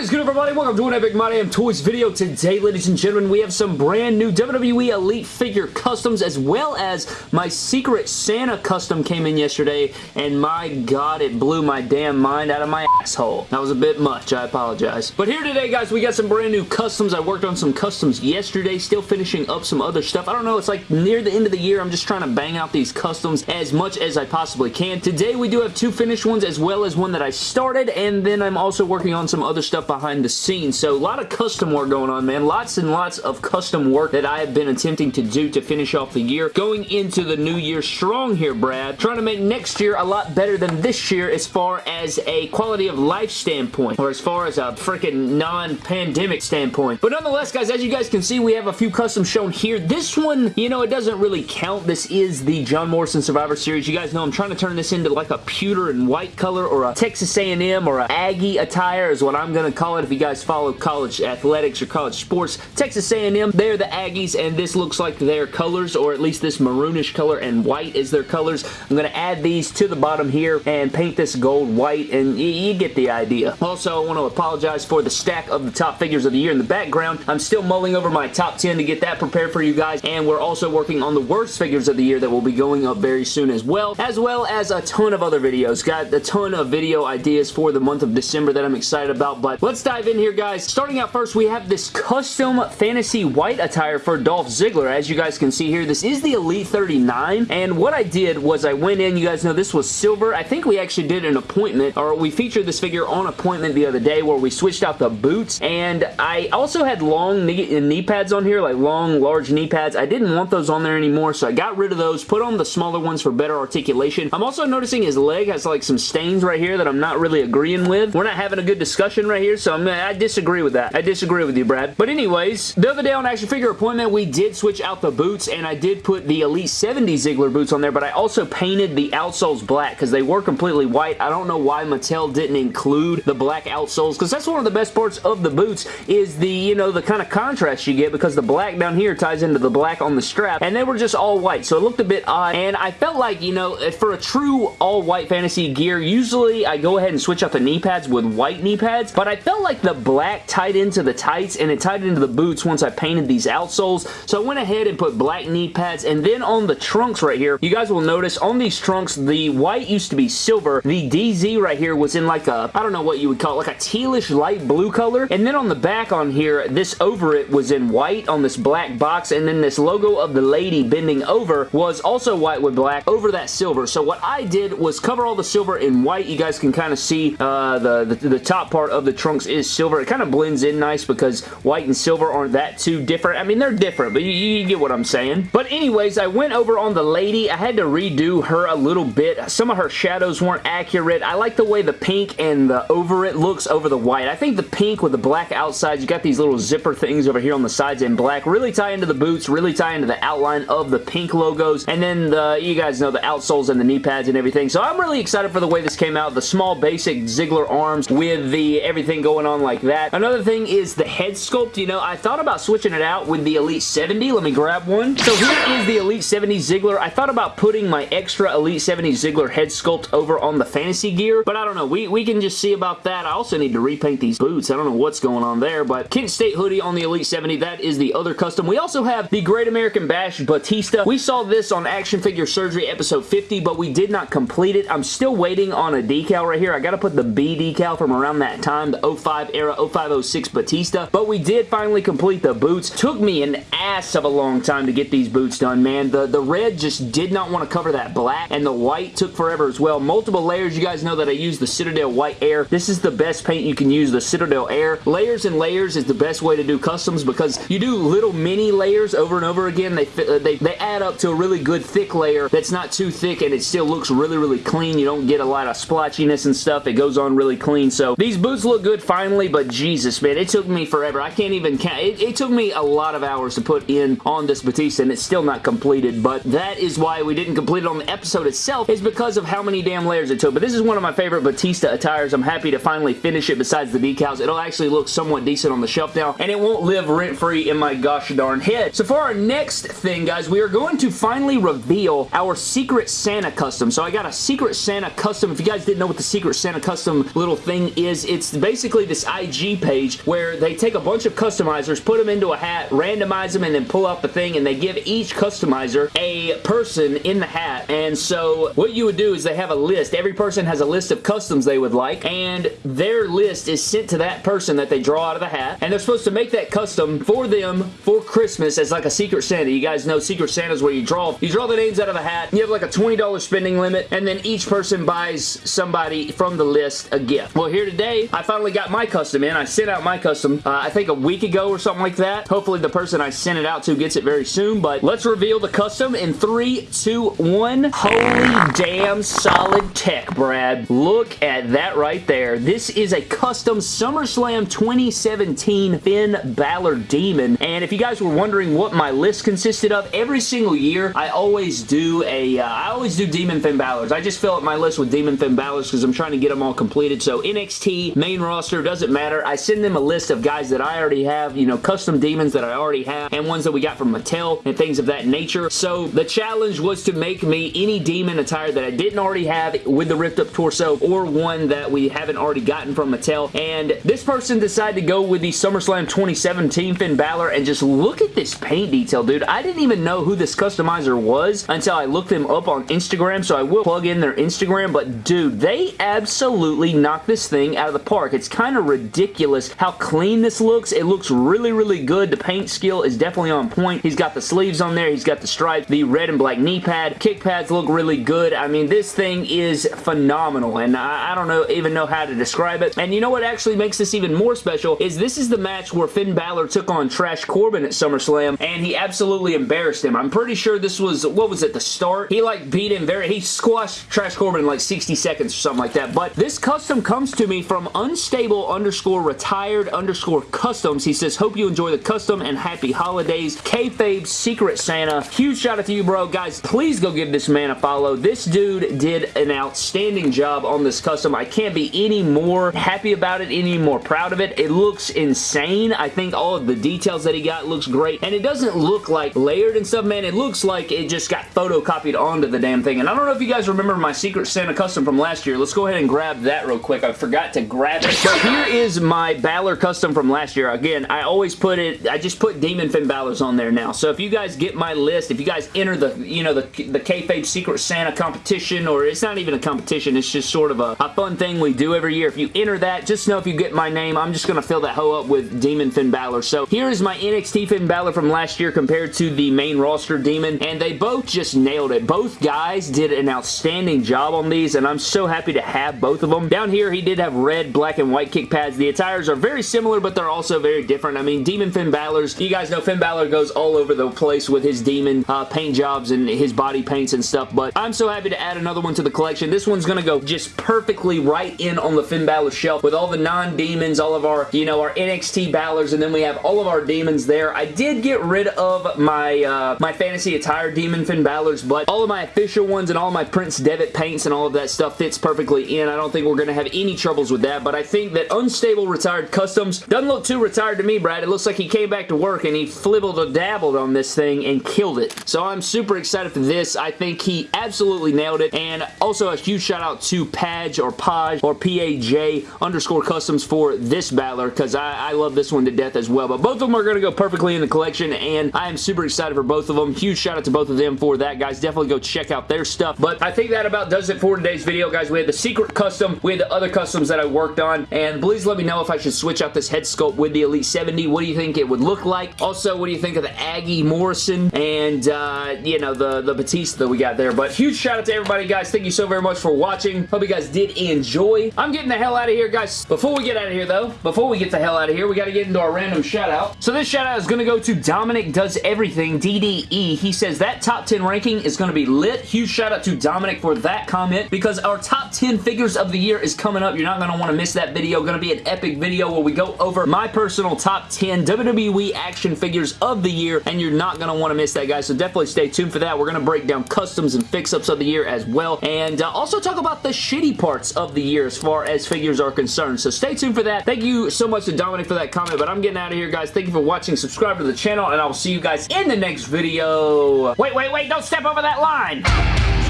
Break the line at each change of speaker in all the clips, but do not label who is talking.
Is good everybody? Welcome to an Epic My Damn Toys video. Today, ladies and gentlemen, we have some brand new WWE Elite figure customs as well as my Secret Santa custom came in yesterday and my god, it blew my damn mind out of my asshole. That was a bit much. I apologize. But here today, guys, we got some brand new customs. I worked on some customs yesterday, still finishing up some other stuff. I don't know. It's like near the end of the year. I'm just trying to bang out these customs as much as I possibly can. Today, we do have two finished ones as well as one that I started and then I'm also working on some other stuff behind the scenes. So a lot of custom work going on, man. Lots and lots of custom work that I have been attempting to do to finish off the year. Going into the new year strong here, Brad. Trying to make next year a lot better than this year as far as a quality of life standpoint or as far as a freaking non-pandemic standpoint. But nonetheless, guys, as you guys can see, we have a few customs shown here. This one, you know, it doesn't really count. This is the John Morrison Survivor Series. You guys know I'm trying to turn this into like a pewter and white color or a Texas A&M or a Aggie attire is what I'm going to call it if you guys follow college athletics or college sports. Texas A&M, they're the Aggies, and this looks like their colors, or at least this maroonish color and white is their colors. I'm going to add these to the bottom here and paint this gold white, and you get the idea. Also, I want to apologize for the stack of the top figures of the year in the background. I'm still mulling over my top 10 to get that prepared for you guys, and we're also working on the worst figures of the year that will be going up very soon as well, as well as a ton of other videos. Got a ton of video ideas for the month of December that I'm excited about, but let's dive in here, guys. Starting out first, we have this custom fantasy white attire for Dolph Ziggler. As you guys can see here, this is the Elite 39, and what I did was I went in, you guys know this was silver. I think we actually did an appointment, or we featured this figure on appointment the other day where we switched out the boots, and I also had long knee, knee pads on here, like long, large knee pads. I didn't want those on there anymore, so I got rid of those, put on the smaller ones for better articulation. I'm also noticing his leg has like some stains right here that I'm not really agreeing with. We're not having a good discussion right here, so I'm, I disagree with that. I disagree with you, Brad. But anyways, the other day on Action Figure Appointment, we did switch out the boots, and I did put the Elite 70 Ziggler boots on there, but I also painted the outsoles black because they were completely white. I don't know why Mattel didn't include the black outsoles because that's one of the best parts of the boots is the, you know, the kind of contrast you get because the black down here ties into the black on the strap, and they were just all white, so it looked a bit odd, and I felt like, you know, eh, for a true all-white fantasy gear, usually I go ahead and switch out the knee pads with white knee pads, but I felt like the black tied into the tights and it tied into the boots once I painted these outsoles, so I went ahead and put black knee pads, and then on the trunks right here, you guys will notice on these trunks, the white used to be silver, the DZ right here was in like a, I don't know what you would call it, like a tealish light blue color, and then on the back on here, this over it was in white on this black box, and then this logo of the lady bending over was also white with black over that silver, so what I did was cover all the silver in white, you guys can kind of see uh, the, the, the top part of the is silver, it kind of blends in nice because white and silver aren't that too different, I mean they're different, but you, you get what I'm saying, but anyways, I went over on the lady, I had to redo her a little bit, some of her shadows weren't accurate, I like the way the pink and the over it looks over the white, I think the pink with the black outsides, you got these little zipper things over here on the sides in black, really tie into the boots, really tie into the outline of the pink logos, and then the, you guys know the outsoles and the knee pads and everything, so I'm really excited for the way this came out, the small basic Ziggler arms with the everything going on like that. Another thing is the head sculpt, you know, I thought about switching it out with the Elite 70, let me grab one. So here is the Elite 70 Ziggler, I thought about putting my extra Elite 70 Ziggler head sculpt over on the fantasy gear, but I don't know, we, we can just see about that. I also need to repaint these boots, I don't know what's going on there, but Kent State hoodie on the Elite 70, that is the other custom. We also have the Great American Bash Batista. We saw this on Action Figure Surgery episode 50, but we did not complete it. I'm still waiting on a decal right here. I got to put the B decal from around that time, the 05 era, 0506 Batista, but we did finally complete the boots. Took me an ass of a long time to get these boots done, man. The, the red just did not want to cover that black, and the white took forever as well. Multiple layers. You guys know that I use the Citadel White Air. This is the best paint you can use, the Citadel Air. Layers and layers is the best way to do customs because you do little mini layers over and over again. They, they, they add up to a really good thick layer that's not too thick and it still looks really, really clean. You don't get a lot of splotchiness and stuff. It goes on really clean. So these boots look good finally, but Jesus, man, it took me forever. I can't even count. It, it took me a lot of hours to put in on this Batista and it's still not completed, but that is why we didn't complete it on the episode itself is because of how many damn layers it took. But this is one of my favorite Batista attires. I'm happy to finally finish it besides the decals. It'll actually look somewhat decent on the shelf now, and it won't live rent-free in my gosh darn head. So for our next thing, guys, we are going to finally reveal our Secret Santa custom. So I got a Secret Santa custom. If you guys didn't know what the Secret Santa custom little thing is, it's basically basically this IG page where they take a bunch of customizers, put them into a hat, randomize them, and then pull out the thing, and they give each customizer a person in the hat. And so what you would do is they have a list. Every person has a list of customs they would like, and their list is sent to that person that they draw out of the hat, and they're supposed to make that custom for them for Christmas as like a Secret Santa. You guys know Secret Santa is where you draw, you draw the names out of the hat, you have like a $20 spending limit, and then each person buys somebody from the list a gift. Well, here today, I finally got my custom in. I sent out my custom, uh, I think a week ago or something like that. Hopefully the person I sent it out to gets it very soon, but let's reveal the custom in three, two, one. Holy damn solid tech, Brad. Look at that right there. This is a custom SummerSlam 2017 Finn Balor Demon, and if you guys were wondering what my list consisted of, every single year, I always do a, uh, I always do Demon Finn Balor's. I just fill up my list with Demon Finn Balor's because I'm trying to get them all completed, so NXT, main roster, doesn't matter. I send them a list of guys that I already have, you know, custom demons that I already have, and ones that we got from Mattel, and things of that nature. So the challenge was to make me any demon attire that I didn't already have with the ripped up torso, or one that we haven't already gotten from Mattel, and this person decided to go with the SummerSlam 2017 Finn Balor, and just look at this paint detail, dude. I didn't even know who this customizer was until I looked them up on Instagram, so I will plug in their Instagram, but dude, they absolutely knocked this thing out of the park. It's kind of ridiculous how clean this looks. It looks really, really good. The paint skill is definitely on point. He's got the sleeves on there. He's got the stripes, the red and black knee pad. Kick pads look really good. I mean, this thing is phenomenal, and I, I don't know even know how to describe it. And you know what actually makes this even more special is this is the match where Finn Balor took on Trash Corbin at SummerSlam, and he absolutely embarrassed him. I'm pretty sure this was, what was it, the start? He like beat him very, he squashed Trash Corbin in like 60 seconds or something like that. But this custom comes to me from unstable underscore retired underscore customs. He says, hope you enjoy the custom and happy holidays. Kayfabe Secret Santa. Huge shout out to you, bro. Guys, please go give this man a follow. This dude did an outstanding job on this custom. I can't be any more happy about it, any more proud of it. It looks insane. I think all of the details that he got looks great. And it doesn't look like layered and stuff, man. It looks like it just got photocopied onto the damn thing. And I don't know if you guys remember my Secret Santa custom from last year. Let's go ahead and grab that real quick. I forgot to grab it. Here is my Balor custom from last year. Again, I always put it, I just put Demon Finn Balor's on there now. So if you guys get my list, if you guys enter the, you know, the, the Kayfabe Secret Santa competition, or it's not even a competition, it's just sort of a, a fun thing we do every year. If you enter that, just know if you get my name, I'm just going to fill that hoe up with Demon Finn Balor. So here is my NXT Finn Balor from last year compared to the main roster Demon, and they both just nailed it. Both guys did an outstanding job on these, and I'm so happy to have both of them. Down here, he did have red, black, and white kick pads. The attires are very similar, but they're also very different. I mean, Demon Finn Balor's, you guys know Finn Balor goes all over the place with his Demon uh, paint jobs and his body paints and stuff, but I'm so happy to add another one to the collection. This one's to go just perfectly right in on the Finn Balor shelf with all the non-demons, all of our, you know, our NXT Balors, and then we have all of our demons there. I did get rid of my, uh, my fantasy attire Demon Finn Balor's, but all of my official ones and all my Prince Devitt paints and all of that stuff fits perfectly in. I don't think we're to have any troubles with that, but I think that Unstable Retired Customs doesn't look too retired to me, Brad. It looks like he came back to work and he flibbled or dabbled on this thing and killed it. So I'm super excited for this. I think he absolutely nailed it, and also a huge shout out to Paj or Paj or P-A-J underscore customs for this Balor because I, I love this one to death as well, but both of them are going to go perfectly in the collection, and I am super excited for both of them. Huge shout out to both of them for that, guys. Definitely go check out their stuff, but I think that about does it for today's video, guys. We had the secret custom, we had the other customs that I worked on, and please let me know if I should switch out this head sculpt with the Elite 70. What do you think it would look like? Also, what do you think of the Aggie Morrison and, uh, you know, the, the Batista that we got there, but huge shout out to everybody, guys. Thank you so very much for watching. Hope you guys did enjoy. I'm getting the hell out of here, guys. Before we get out of here, though, before we get the hell out of here, we got to get into our random shout out. So this shout out is going to go to Dominic Does Everything, DDE. He says that top 10 ranking is going to be lit. Huge shout out to Dominic for that comment because our top 10 figures of the year is coming up. You're not going to want to miss that video video going to be an epic video where we go over my personal top 10 WWE action figures of the year, and you're not going to want to miss that, guys, so definitely stay tuned for that. We're going to break down customs and fix-ups of the year as well, and uh, also talk about the shitty parts of the year as far as figures are concerned, so stay tuned for that. Thank you so much to Dominic for that comment, but I'm getting out of here, guys. Thank you for watching. Subscribe to the channel, and I will see you guys in the next video. Wait, wait, wait, don't step over that line!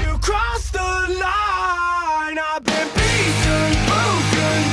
You crossed the line, I've been beaten, broken,